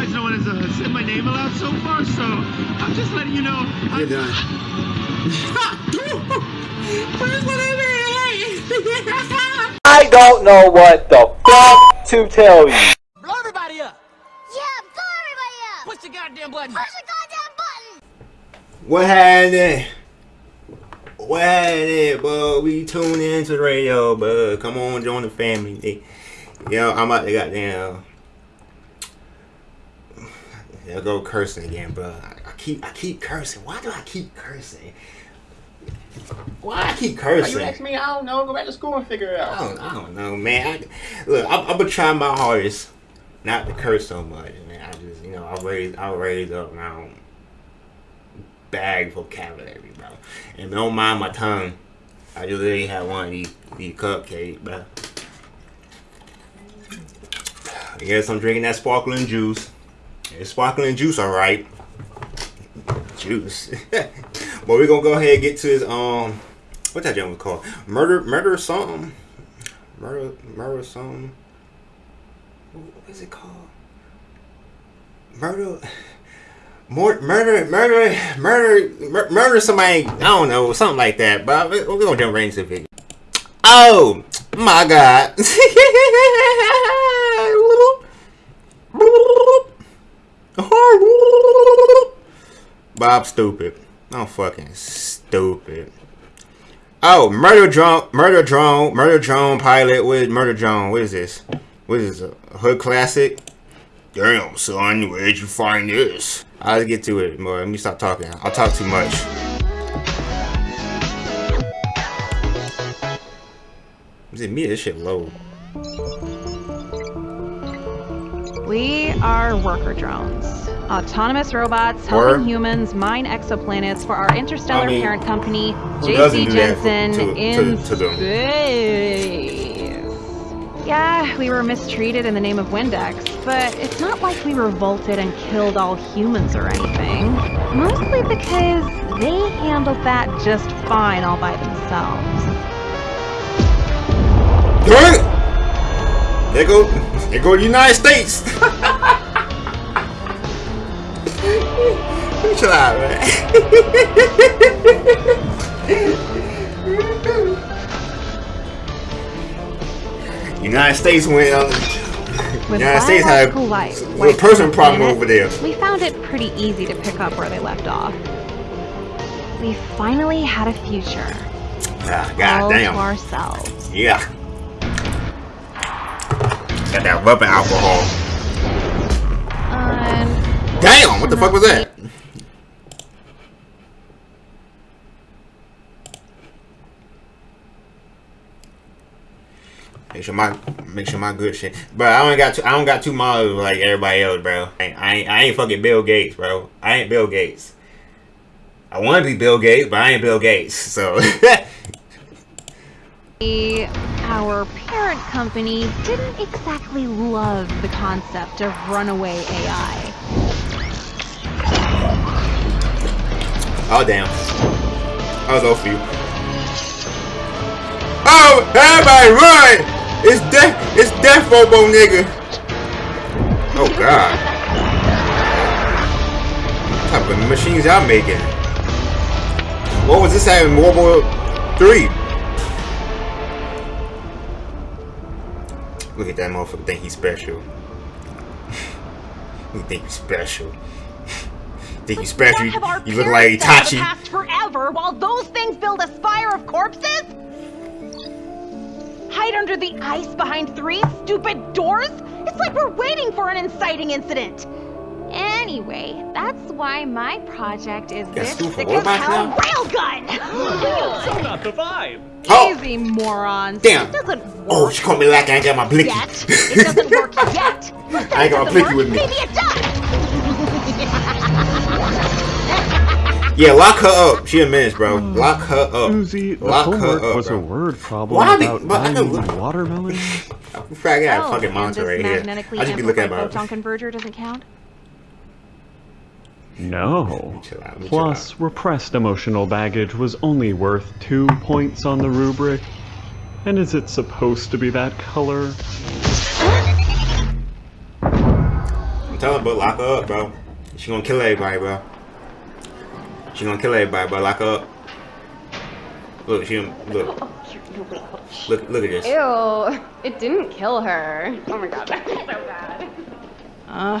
Otherwise, no one has uh, said my name aloud so far, so I'm just letting you know. You're done. I don't know what the fuck to tell you. Blow everybody up! Yeah, blow everybody up! Push the goddamn button! Push the goddamn button! What happened? What happened, bud? We tune into the radio, bud. Come on, join the family. Yo, I'm about to goddamn. There go cursing again, bro. I, I keep, I keep cursing. Why do I keep cursing? Why I keep cursing? you ask me, I don't know. Go back to school and figure it I out. don't, I don't know, man. I, look, I'm, I'm gonna try my hardest not to curse so much, man. I just, you know, I raise, I raise up around bag vocabulary, bro. And don't mind my tongue. I just literally had one of these, these cupcakes, bro. Yes, I'm drinking that sparkling juice. It's sparkling juice, all right. Juice. but we're gonna go ahead and get to his um, what that gentleman called? Murder, murder something. Murder, murder something. What is it called? Murder. More, murder, murder, murder, mur- murder somebody. I don't know, something like that. But we're gonna jump right into the video. Oh my god. Bob stupid. I'm fucking stupid. Oh, murder drone, murder drone, murder drone pilot with murder drone. What is this? What is this? A hood classic? Damn, son, where'd you find this? I'll get to it more. Let me stop talking. I'll talk too much. Is it me? This shit low. We are worker drones. Autonomous robots helping humans mine exoplanets for our interstellar I mean, parent company, JC do for- Jenson to- in to- to space. Yeah, we were mistreated in the name of Windex, but it's not like we revolted and killed all humans or anything. Mostly because they handled that just fine all by themselves. Dang it! There go, there go the United States. Chill out, man. United States went. Uh, With United States had biological life, a person problem planet, over there. We found it pretty easy to pick up where they left off. We finally had a future. Ah, all God to damn. ourselves. Yeah. Got that weapon alcohol. And Damn, what the fuck was that? Make sure my make sure my good shit. Bro, I don't got two, I don't got two models like everybody else, bro. I ain't, I ain't, I ain't fucking Bill Gates, bro. I ain't Bill Gates. I want to be Bill Gates, but I ain't Bill Gates. So our parent company didn't exactly love the concept of runaway AI. Oh damn. I was off for you. Oh, everybody run! It's death it's death Bobo nigga. Oh god. What type of machines y'all making? What was this at in World War 3? Look at that motherfucker think he's special. he think he's special. think he's special. What have our You, you look like parents done for Itachi. past forever while those things build a spire of corpses? Hide under the ice behind three stupid doors? It's like we're waiting for an inciting incident. Anyway, that's why my project is Got this school for sick robots as hell now? Railgun! Not the vibe. Oh, Easy morons. Damn. It doesn't oh, work oh, she called me like I ain't got my blicky. Yet. It doesn't work yet. But I ain't it got doesn't my blicky work, with me. Maybe it does. Yeah, lock her up. She a menace, bro. Hmm. Lock her up. Susie, the Lock her up, was bro. a word problem Why be- about but I know- buying watermelon. I got a Oh, fucking and monster right here. I just be looking at amplified my. photon converger doesn't count? No. Chill out, let chill Plus, repressed emotional baggage was only worth two points on the rubric. And is it supposed to be that color? I'm telling her, bro, lock her up, bro. She gonna kill everybody, bro. She gonna kill everybody, bro. Lock her up. Look, she look. Look, look at this. Ew, it didn't kill her. Oh my god, that's so bad. Uh,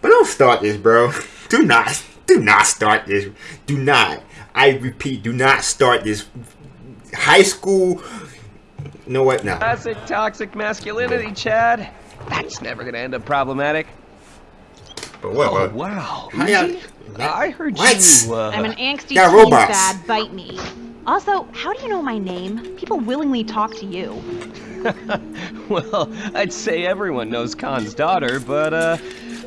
But don't start this, bro. Do not, do not start this. Do not. I repeat, do not start this. High school. You know what? No. Classic toxic masculinity, Chad. That's never gonna end up problematic. But what? Oh, what? wow. How y'all- I heard What? you. Uh, I'm an angsty Yeah, teen robots. bad, bite me. Also, how do you know my name? People willingly talk to you. well, I'd say everyone knows Khan's daughter, but uh,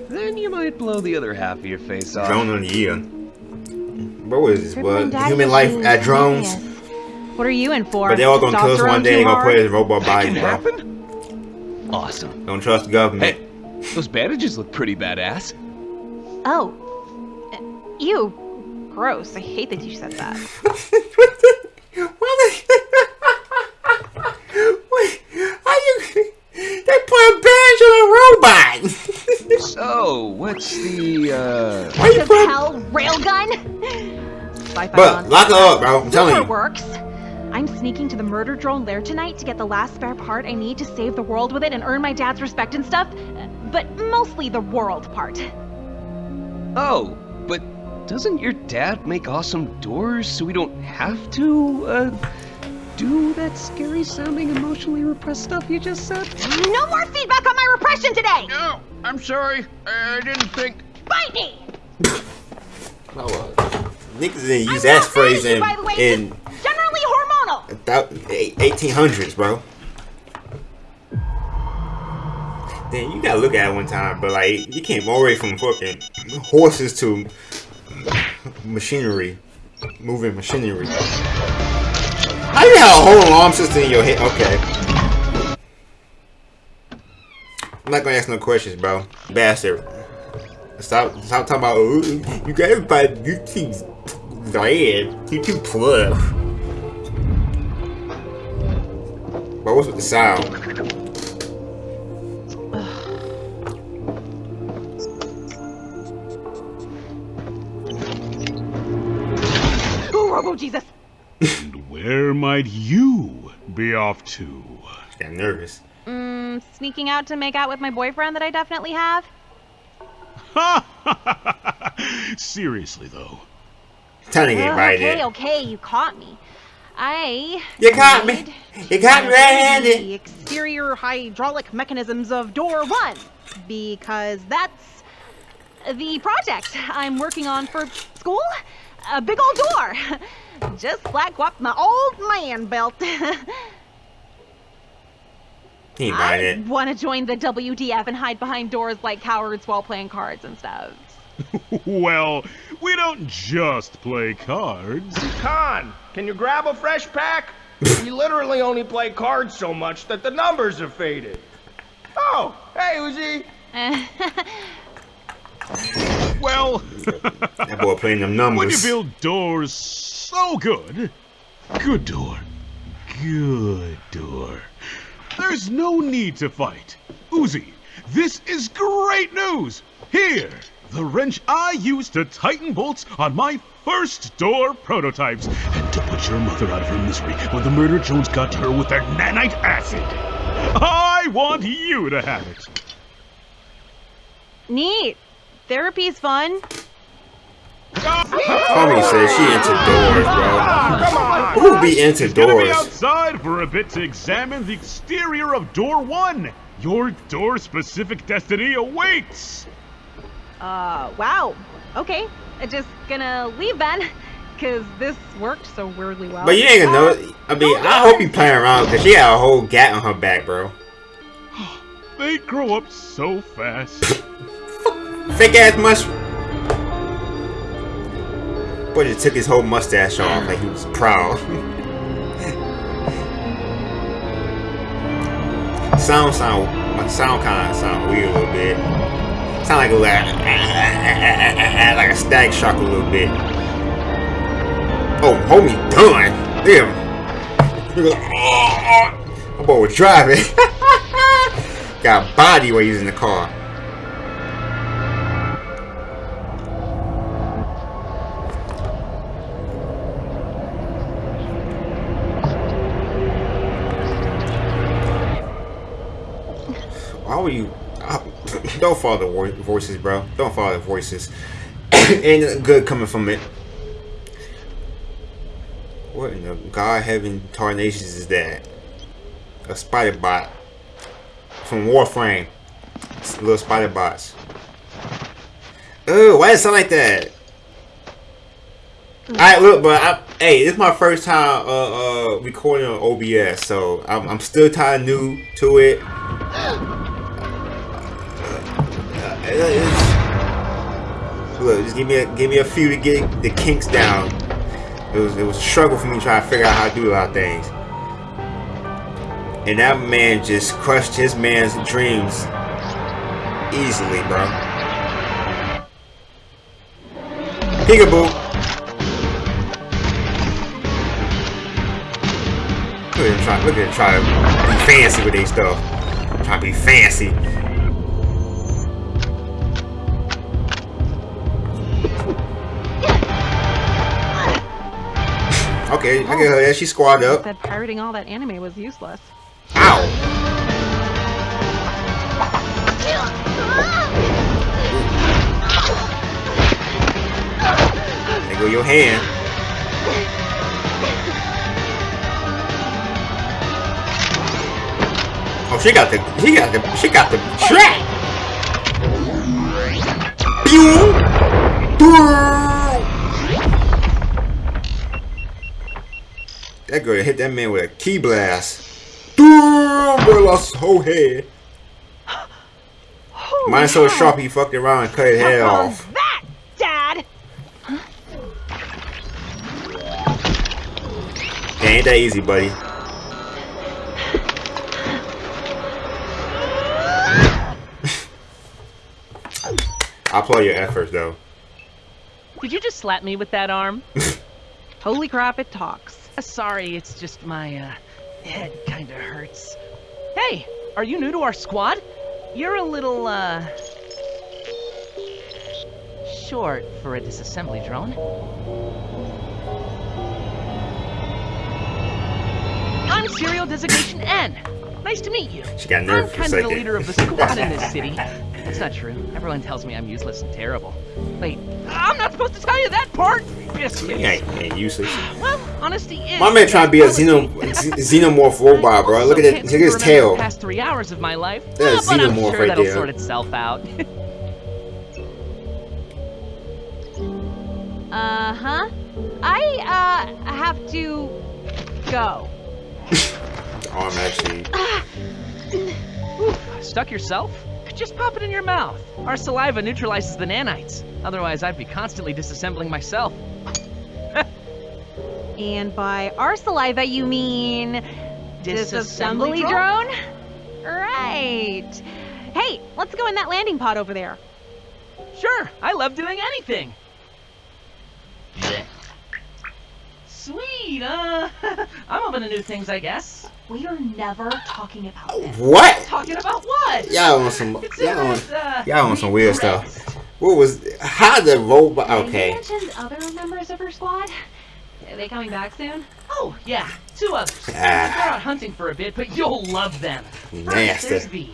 then you might blow the other half of your face off. Drone of the year. Bro, what is this? Crippling What? Human life at drones? What are you in for? But they all gonna kill us one day. too They gonna hard? put it in robot That can bro. happen. Awesome. Don't trust the government. Hey, those bandages look pretty badass. Oh. Uh, Ew. Gross. I hate that you said that. Wait, how you? They put a badge on a robot. So, what's the uh? Why you The hell, railgun? Sci-fi But lock her up, bro. I'm telling Super you. works. I'm sneaking to the murder drone lair tonight to get the last spare part I need to save the world with it and earn my dad's respect and stuff. But mostly the world part. Oh, but doesn't your dad make awesome doors so we don't have to uh do that scary sounding emotionally repressed stuff you just said? No more feedback on my repression today! No, I'm sorry. I didn't think. Bite me! Oh, uh, Niggas didn't use I'm that phrase in you, by the way, in generally hormonal. thou- 1800s, bro. Then you gotta look at it one time, but like you came all the way from fucking horses to machinery, moving machinery. How you have a whole alarm system in your head? Okay. I'm not gonna ask no questions, bro. Bastard. Stop, stop talking about. Oh, you got everybody. You too bad. You too plug. But what's with the sound? Ooh, Robo Jesus. Where might you be off to? I got nervous. Mm, sneaking out to make out with my boyfriend that I definitely have? Seriously, though. Time to get Well, right okay, in. okay, you caught me. I You caught me. You caught me the red-handed. exterior hydraulic mechanisms of door one because that's the project I'm working on for school. A big old door, just like what my old man built. He ain't buying I it. want to join the WDF and hide behind doors like cowards while playing cards and stuff. well, we don't just play cards. Khan, can you grab a fresh pack? we literally only play cards so much that the numbers have faded. Oh, hey Uzi. Well, That boy playing them when you build doors so good, good door, good door, there's no need to fight. Uzi, this is great news. Here, the wrench I used to tighten bolts on my first door prototypes and to put your mother out of her misery when the murder drones got to her with their nanite acid. I want you to have it. Neat. Therapy's fun. Homie says she into doors, bro. Come on. Who be into Gonna be outside for a bit to examine the exterior of door one. Your door-specific destiny awaits. Uh, wow. Okay. I'm just gonna leave then, because this worked so weirdly well. But you ain't gonna know. I mean, I hope you playing around because she had a whole gat on her back, bro. They grow up so fast. Fake ass mush. Boy just took his whole mustache off like he was proud. sound sound my sound kind of sound weird a little bit. Sound like a like, like a stag shock a little bit. Oh, homie, done. Damn. My boy was driving. got body while in the car. Why you? uh, Don't follow the voices, bro. Don't follow the voices. Ain't good coming from it. What in the God heaven tarnations is that? A spider bot from Warframe. It's little spider bots. Oh, why does it sound like that? Alright, look, but I, hey, this is my first time uh, uh, recording on OBS, so I'm, I'm still kind of new to it. Look, just give me a give me a few to get the kinks down. It was it was a struggle for me trying to figure out how to do a lot of things. And that man just crushed his man's dreams easily, bro. Peekaboo. Look at him try. Look at him try to be fancy with these stuff. Trying to be fancy. Okay, I get her there. She squatted up. Said pirating all that anime was useless. Ow! There go your hand. Oh, she got the, she got the, she got the track. Pew! That girl hit that man with a key blast. Bro lost his whole head. Mine's so sharp he fucked around and cut his head off. That, Dad! It ain't that easy, buddy. I applaud your efforts, though. Did you just slap me with that arm? Holy crap, it talks. Sorry, it's just my uh, head kinda hurts. Hey, are you new to our squad? You're a little, uh. short for a disassembly drone. I'm Serial Designation N. Nice to meet you. She got I'm for a kind of the leader of the squad in this city. That's not true. Everyone tells me I'm useless and terrible. Wait, I'm not supposed to tell you that part! Biscuits. He ain't, useless. Well, honesty is. My man trying to be a xeno, xenomorph robot, bro. Look at it. Look at his tail. The past three hours of my life. That's but I'm xenomorph sure right that'll there. sort itself out. Uh huh. I uh have to go. Arm actually. Stuck yourself? Just pop it in your mouth. Our saliva neutralizes the nanites. Otherwise, I'd be constantly disassembling myself. And by our saliva, you mean disassembly Disassembly drone? Right. Hey, let's go in that landing pod over there. Sure, I love doing anything. Sweet, uh, I'm open to new things, I guess. We are never talking about this. What? Talking about what? Y'all want some. Consider Y'all on. it, uh, Y'all on some weird stuff. What was? How the robot? You Okay. mentioned other members of her squad. Are they coming back soon? Oh, yeah, two others. Ah. They're out hunting for a bit, but you'll love them. Nasty. First, Nasty. there's V.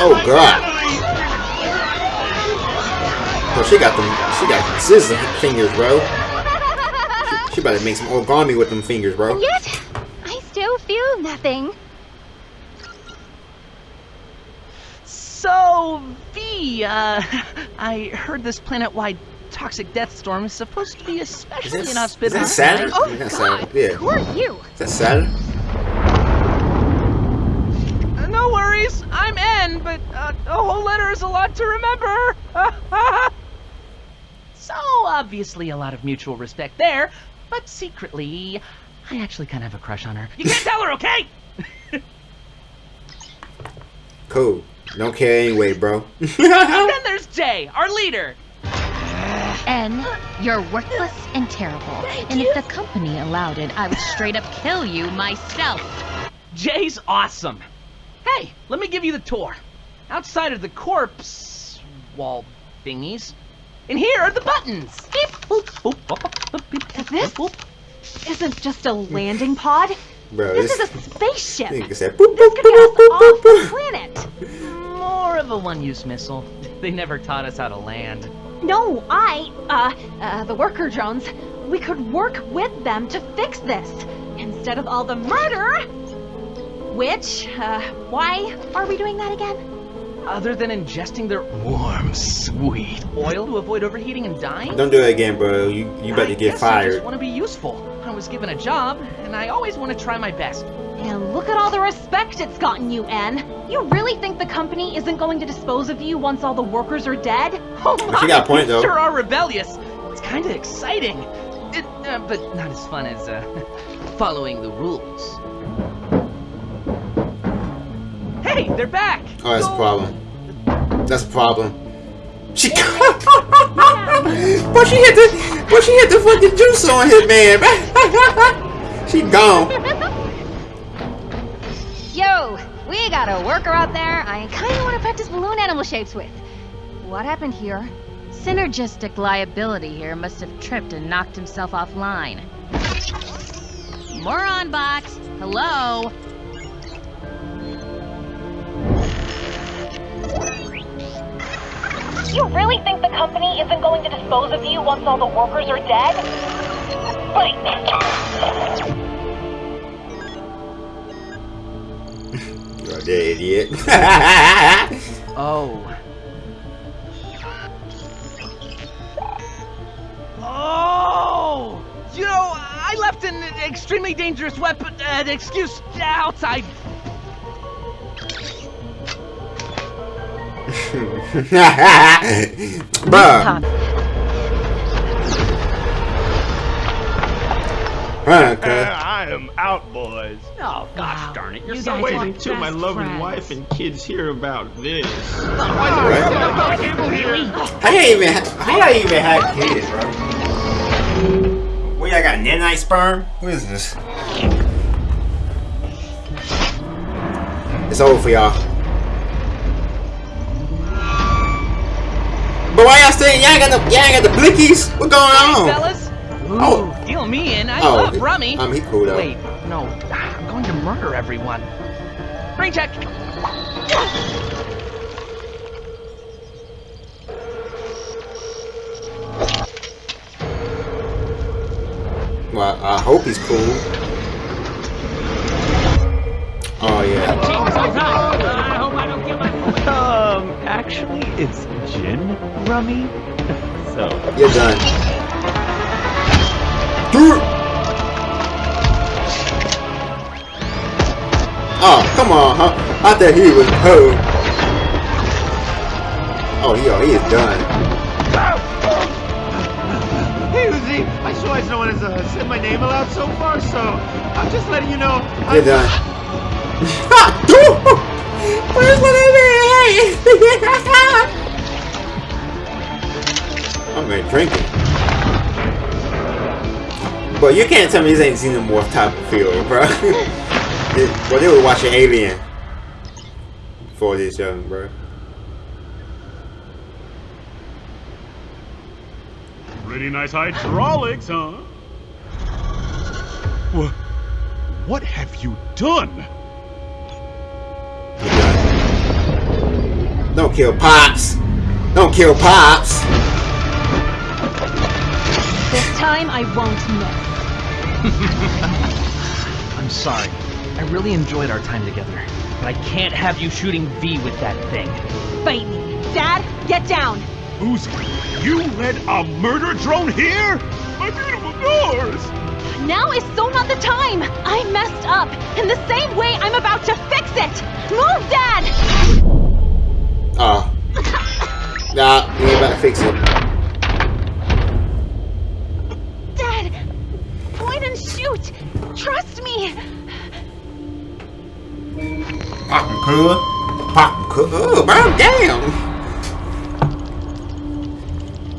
Oh God. Oh, she got them. She got scissor fingers, bro. She, she about to make some origami with them fingers, bro. And yet, I still feel nothing. So, V, uh, I heard this planet-wide toxic death storm is supposed to be Is especially that, is inhospitable. that Saturn? Oh, Is that God. Yeah. Who are you? Is that Saturn? Uh, No worries, I'm N, but uh, a whole letter is a lot to remember. so, obviously, a lot of mutual respect there, but secretly, I actually kind of have a crush on her. You can't tell her, okay? Cool. Don't care anyway, bro. then there's Jay, our leader. N, you're worthless and terrible. and if the company allowed it, I would straight up kill you myself. Jay's awesome. Hey, let me give you the tour. Outside of the corpse wall thingies, and here are the buttons. Beep, boop, boop, boop, boop, beep, This boop. isn't just a landing pod. Bro, This this is a spaceship. nigga said boop, This boop, could get boop, us boop, off boop, the planet. More of a one-use missile. They never taught us how to land. No, I, uh, uh, the worker drones, we could work with them to fix this instead of all the murder. Which, uh, why are we doing that again? Other than ingesting their warm, sweet oil to avoid overheating and dying? Don't do it again, bro. You you about I to get guess I just want to be useful. I was given a job, and I always want to try my best. And look at all the respect it's gotten you, N. You really think the company isn't going to dispose of you once all the workers are dead? Oh But you got a point, you though. Sure are rebellious. It's kind of exciting. It, uh, but not as fun as uh, following the rules. Hey, they're back. Oh, that's a problem. That's a problem. She but she hit the but she hit the fucking juice on his man. she gone. Yo, we got a worker out there I kinda wanna practice balloon animal shapes with. What happened here? Synergistic liability here must have tripped and knocked himself offline. Moron box, hello? You really think the company isn't going to dispose of you once all the workers are dead? You're a dead idiot. Oh. Oh! You know, I left an extremely dangerous weapon, uh, excuse, outside. Bruh. Huh, cuz. I am out, boys. Oh, gosh darn it. You're You so guys Wait until my loving friends. wife and kids hear about this. I How you even how I even have kids, bro? What y'all got nanite sperm? What is this? It's over for y'all. But why y'all saying y'all got the y'all ain't got the blickies? What going Hey, on? fellas. Ooh, Oh. deal me in. I Oh, love he- rummy. um, he cool, though. Wait, no. I'm going to murder everyone. Brain check. Well, I hope he's cool. Oh yeah. Um, actually, it's gin rummy. so, You're done. Oh, come on, huh? I thought he was cold. Oh, he, oh, he is done. Hey, Uzi, I just realized no one has uh, said my name aloud so far, so I'm just letting you know. You're done. Ha! Dude! Where's my name? I'm gonna drink it. But you can't tell me this ain't Xenomorph type of feel, bro. Well, they were watching Alien for this young, bro. Pretty nice hydraulics, huh? What? What have you done? Don't kill Pops. Don't kill Pops. This time I won't miss. I'm sorry. I really enjoyed our time together. But I can't have you shooting V with that thing. Fight me. Dad, get down. Uzi, you led a murder drone here? My beautiful doors! Now is so not the time. I messed up. In the same way I'm about to fix it. Move, Dad. Oh. Nah, we ain't about to fix it. Dad, point and shoot. Trust me. Pop him, cool. Pop him, cool. Oh, bro, damn.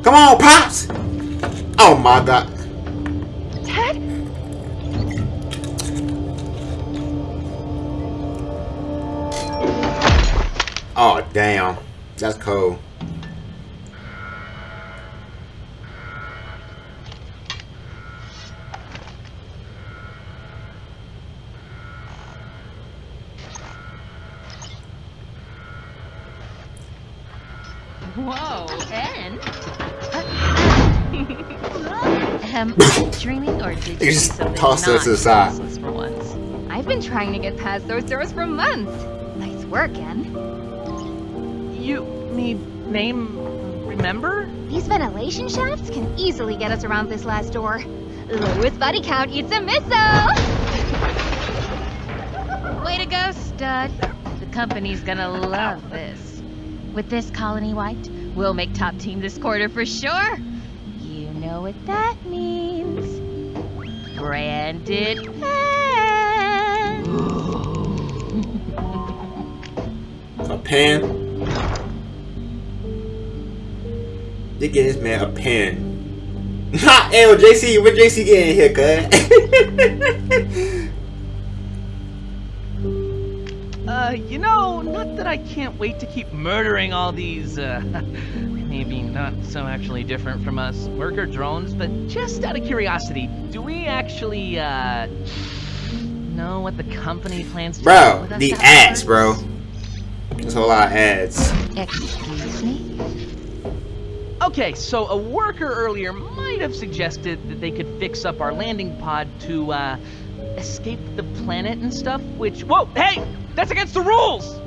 Come on, Pops. Oh my god. Ted? Oh damn. That's cold. Whoa, and? Um, dreaming or did you You do just something tossed not us to the side. useless for once? I've been trying to get past those doors for months. Nice work, N. You need name remember? These ventilation shafts can easily get us around this last door. Lowest body count eats a missile! Way to go, stud. The company's gonna love this. With this colony wiped, we'll make top team this quarter for sure. You know what that means. Branded pen. A pen. They get this man a pen. Ha! Hey, JC, what JC getting here, cuz? Uh, you know, not that I can't wait to keep murdering all these, uh, maybe not so actually different from us worker drones, but just out of curiosity, do we actually, uh, know what the company plans to do bro, the afterwards? ads, bro. There's a lot of ads. Excuse me? Okay, so a worker earlier might have suggested that they could fix up our landing pod to, uh, escape the planet and stuff, which, whoa, hey, that's against the rules!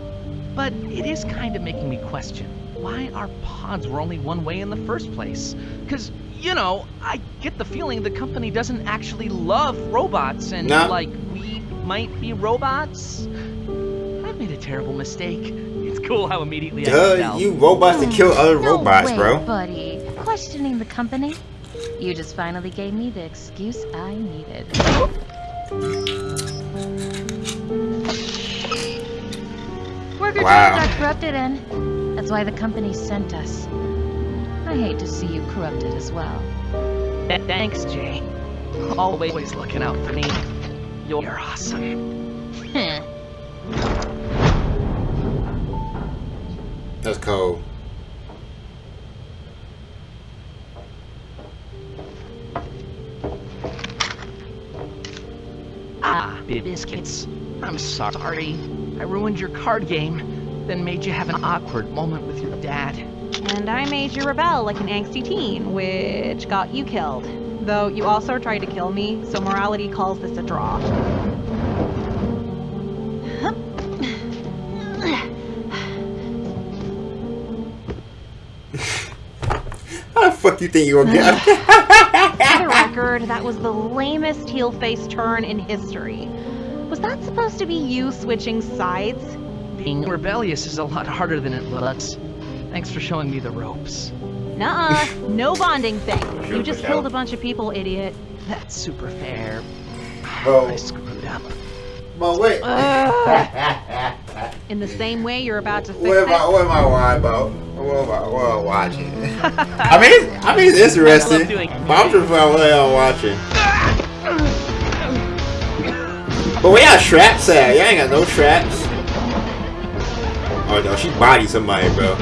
But it is kind of making me question why our pods were only one way in the first place. Because, you know, I get the feeling the company doesn't actually love robots and, No. like, we might be robots. I've made a terrible mistake. It's cool how immediately I can Duh, you robots to oh, kill other No robots, way, bro. buddy. Questioning the company? You just finally gave me the excuse I needed. Worker Wow. drones are corrupted, and that's why the company sent us. I hate to see you corrupted as well. Th- Thanks, Jay. Always looking out for me. You're awesome. That's cold. Ah, biscuits. I'm sorry. I ruined your card game, then made you have an awkward moment with your dad. And I made you rebel like an angsty teen, which got you killed. Though you also tried to kill me, so morality calls this a draw. How the fuck you think you gonna get? For the record, that was the lamest heel face turn in history. Was that supposed to be you switching sides? Being rebellious is a lot harder than it looks. Thanks for showing me the ropes. Nuh-uh, no bonding thing. Sure, You just Michelle. killed a bunch of people, idiot. That's super fair. Bro, I screwed up. but wait. Ugh. In the same way you're about to fix What am I? it. What am I watching about? What am I? What am I watching? I mean, I mean, it's interesting. I love doing But I'm just about what I'm watching. But we got traps at? Y'all ain't got no traps. Oh no, she bodied somebody, bro.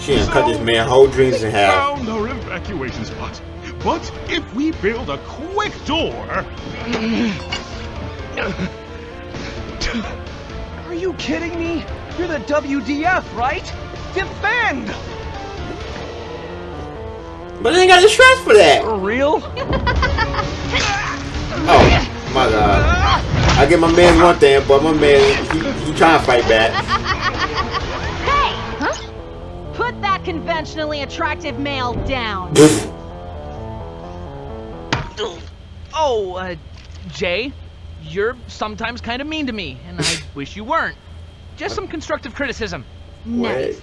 She done cut this man whole dreams in half. Found our evacuation spot. But if we build a quick door, Are you kidding me? You're the WDF, right? Defend! But they ain't got the straps for that. For real? Oh my god. I give my man one thing, but my man he, he trying to fight back. Conventionally attractive male down. Oh, uh, Jay, you're sometimes kind of mean to me, and I wish you weren't. Just some constructive criticism. Nice.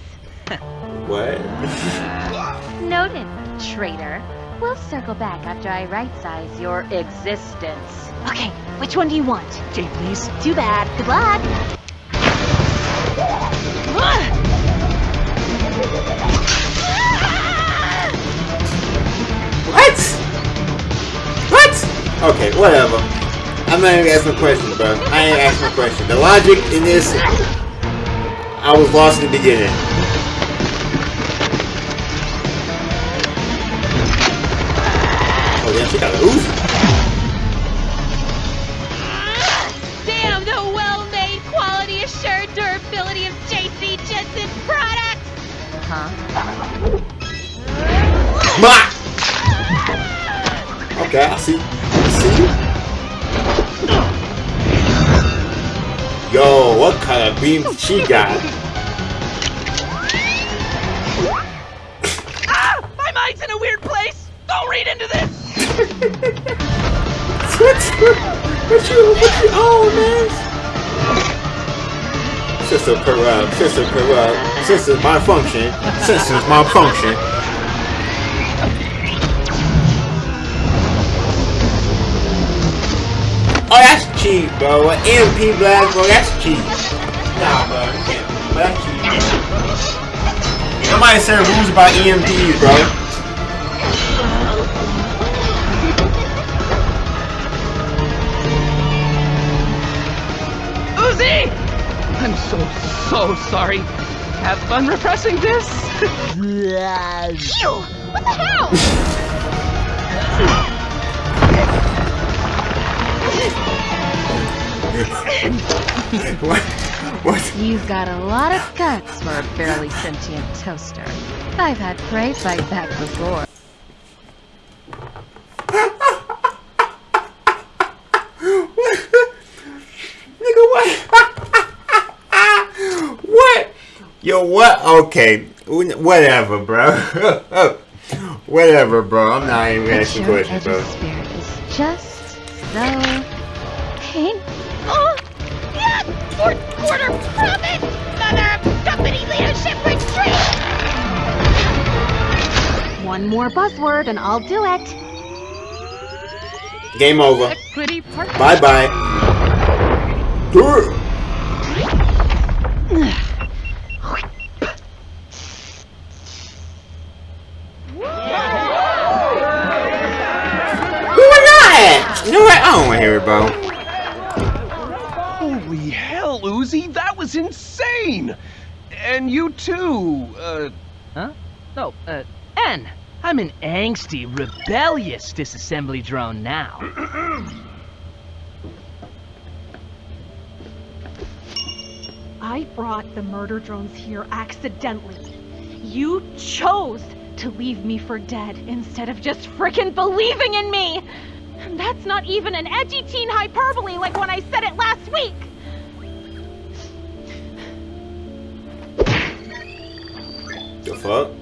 What? Noted, traitor. We'll circle back after I right-size your existence. Okay, which one do you want? Jay, please. Too bad. Good luck. Okay, whatever. I'm not even asking a question, bro. I ain't asking a question. The logic in this, I was lost in the beginning. Oh, damn, she got a Uzi. Damn the well-made, quality assured durability of JC Jenson's products! Huh? Ma! Okay, I see. See. Yo, what kind of beam she got? Ah! My mind's in a weird place! Don't read into this! what, what you, what you, oh man. Sister corrupt, sister corrupt, sister malfunction, sister's malfunction. Cheap, bro. An EMP blast, bro, that's cheap. Nah, bro, you can't. But that's cheap. Somebody said rules about EMPs, bro. Uzi! I'm so, so sorry. Have fun repressing this? Ew! What the hell? what? What? You've got a lot of guts for a barely sentient toaster. I've had prey fight back before. Nigga, what? what? Yo, what? Okay, whatever, bro. whatever, bro. I'm not even asking questions, bro. spirit is just so. Oh! Fourth quarter profit! Mother of company leadership retreat! One more buzzword and I'll do it. Game over. Equity Uzi, that was insane! And you too, uh... Huh? No, uh, N. I'm an angsty, rebellious disassembly drone now. I brought the murder drones here accidentally. You chose to leave me for dead instead of just frickin' believing in me! And that's not even an edgy teen hyperbole like when I said it last week! Fuck?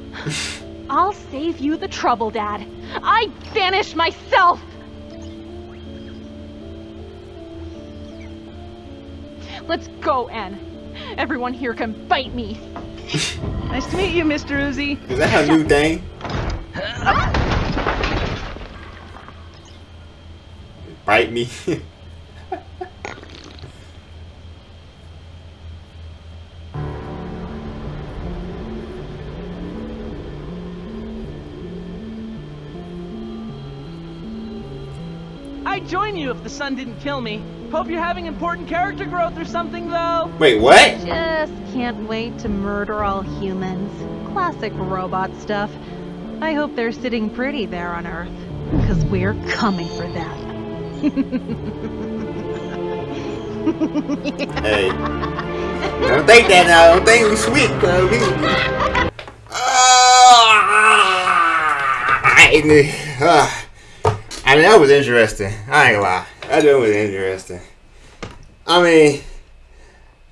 I'll save you the trouble, Dad. I vanish myself! Let's go, N. Everyone here can bite me. Nice to meet you, Mr. Uzi. Is that her new thing? Bite me. join you if the sun didn't kill me. Hope you're having important character growth or something, though. Wait, what? Just can't wait to murder all humans. Classic robot stuff. I hope they're sitting pretty there on Earth. Because we're coming for them. Hey. Don't think that now. Don't think we sweet, bro. We... Ah, I mean, that was interesting. I ain't gonna lie. That joke was interesting. I mean,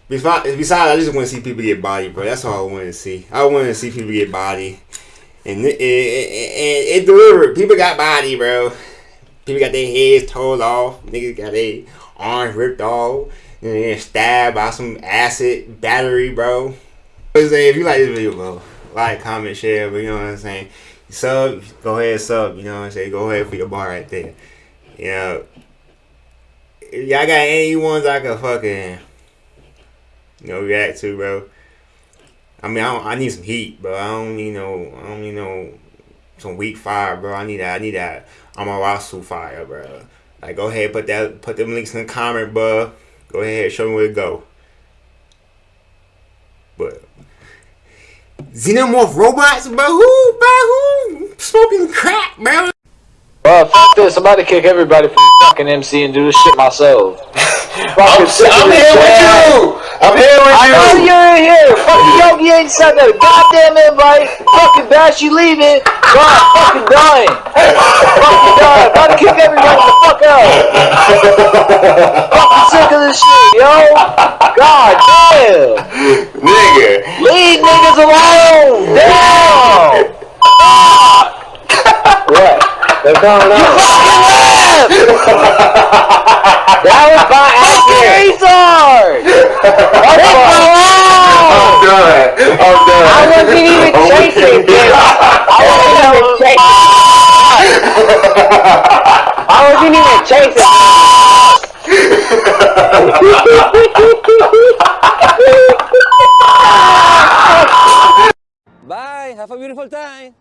besides, besides, I just want to see people get body, bro. That's all I wanted to see. I wanted to see people get body. And it, it, it, it delivered. People got body, bro. People got their heads told off. Niggas got their arms ripped off. And then stabbed by some acid battery, bro. If you like this video, bro, like, comment, share, but you know what I'm saying? Sub, go ahead, sub, you know what I'm saying? Go ahead for your bar right there. You know, if y'all got any ones I can fucking, you know, react to, bro. I mean, I, I need some heat, bro. I don't need no, I don't need no, some weak fire, bro. I need that, I need that Amarasu fire, bro. Like, go ahead, put that, put them links in the comment, bro. Go ahead, show me where to go. But xenomorph robots, bro? Who, bro? Who smoking crack, bro? Well, f this. I'm about to kick everybody from fucking MC and do this shit myself. I'm, I'm here with you. I'm here with I you. know you're in here. Fucking Yogi ain't sent that goddamn invite. Fucking Bash, you leaving. God, fucking dying. fucking dying. About to kick everybody the fuck out. fucking sick of this shit, yo. God damn. Nigga. Leave niggas alone. Damn. What? They're going on. You fucking left. that was by accident. Retard. Leave me alone. I'm done. I'm done. I wasn't even oh, I'm chasing him. I wasn't even chasing. I wasn't even chasing. Bye. Have a beautiful time.